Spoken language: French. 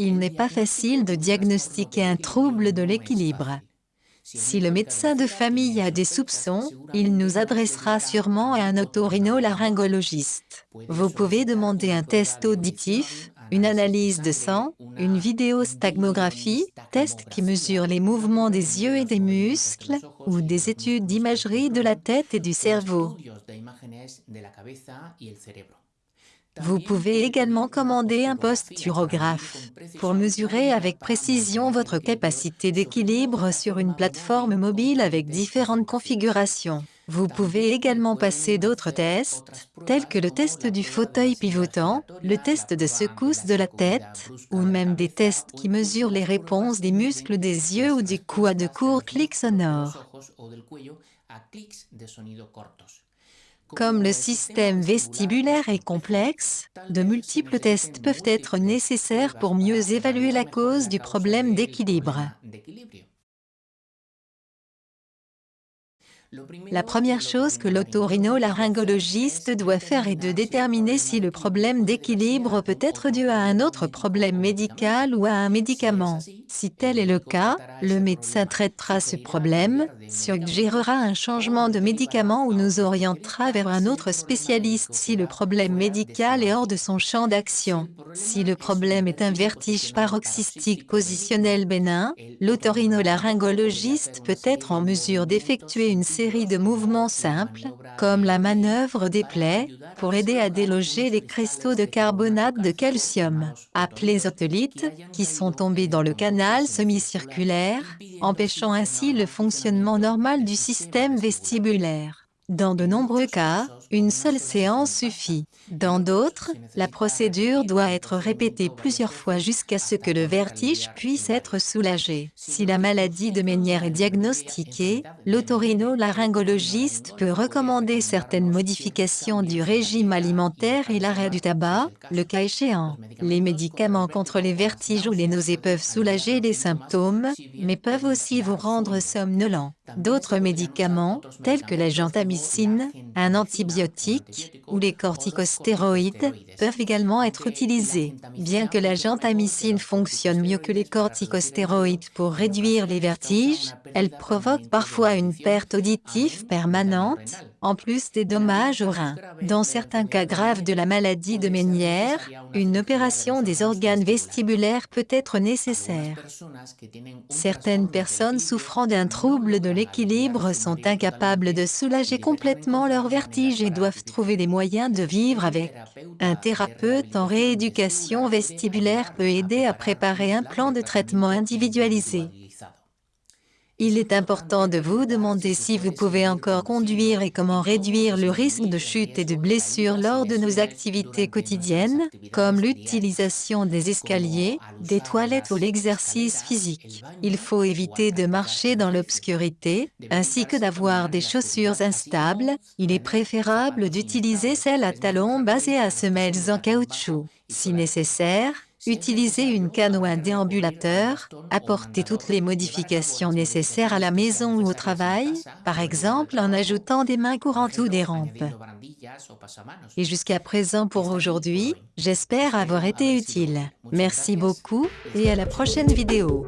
Il n'est pas facile de diagnostiquer un trouble de l'équilibre. Si le médecin de famille a des soupçons, il nous adressera sûrement à un otorhinolaryngologiste. Vous pouvez demander un test auditif, une analyse de sang, une vidéostagmographie, test qui mesure les mouvements des yeux et des muscles, ou des études d'imagerie de la tête et du cerveau. Vous pouvez également commander un posturographe pour mesurer avec précision votre capacité d'équilibre sur une plateforme mobile avec différentes configurations. Vous pouvez également passer d'autres tests, tels que le test du fauteuil pivotant, le test de secousse de la tête, ou même des tests qui mesurent les réponses des muscles des yeux ou du cou à de courts clics sonores. Comme le système vestibulaire est complexe, de multiples tests peuvent être nécessaires pour mieux évaluer la cause du problème d'équilibre. La première chose que l'otorhinolaryngologiste doit faire est de déterminer si le problème d'équilibre peut être dû à un autre problème médical ou à un médicament. Si tel est le cas, le médecin traitera ce problème, suggérera un changement de médicament ou nous orientera vers un autre spécialiste si le problème médical est hors de son champ d'action. Si le problème est un vertige paroxystique positionnel bénin, l'otorhinolaryngologiste peut être en mesure d'effectuer une série de mouvements simples, comme la manœuvre des plaies, pour aider à déloger les cristaux de carbonate de calcium, appelés otolithes, qui sont tombés dans le canal semi-circulaire, empêchant ainsi le fonctionnement normal du système vestibulaire. Dans de nombreux cas, une seule séance suffit. Dans d'autres, la procédure doit être répétée plusieurs fois jusqu'à ce que le vertige puisse être soulagé. Si la maladie de Ménière est diagnostiquée, l'otorhinolaryngologiste peut recommander certaines modifications du régime alimentaire et l'arrêt du tabac, le cas échéant. Les médicaments contre les vertiges ou les nausées peuvent soulager les symptômes, mais peuvent aussi vous rendre somnolent. D'autres médicaments, tels que la gentamicine, un antibiotique ou les corticostéroïdes, peuvent également être utilisés. Bien que la gentamicine fonctionne mieux que les corticostéroïdes pour réduire les vertiges, elle provoque parfois une perte auditive permanente, en plus des dommages aux reins. Dans certains cas graves de la maladie de Ménière, une opération des organes vestibulaires peut être nécessaire. Certaines personnes souffrant d'un trouble de l'équilibre sont incapables de soulager complètement leur vertige et doivent trouver des moyens de vivre avec. Un thérapeute en rééducation vestibulaire peut aider à préparer un plan de traitement individualisé. Il est important de vous demander si vous pouvez encore conduire et comment réduire le risque de chute et de blessure lors de nos activités quotidiennes, comme l'utilisation des escaliers, des toilettes ou l'exercice physique. Il faut éviter de marcher dans l'obscurité, ainsi que d'avoir des chaussures instables. Il est préférable d'utiliser celles à talons basées à semelles en caoutchouc. Si nécessaire, Utilisez une canne ou un déambulateur, apportez toutes les modifications nécessaires à la maison ou au travail, par exemple en ajoutant des mains courantes ou des rampes. Et jusqu'à présent pour aujourd'hui, j'espère avoir été utile. Merci beaucoup et à la prochaine vidéo.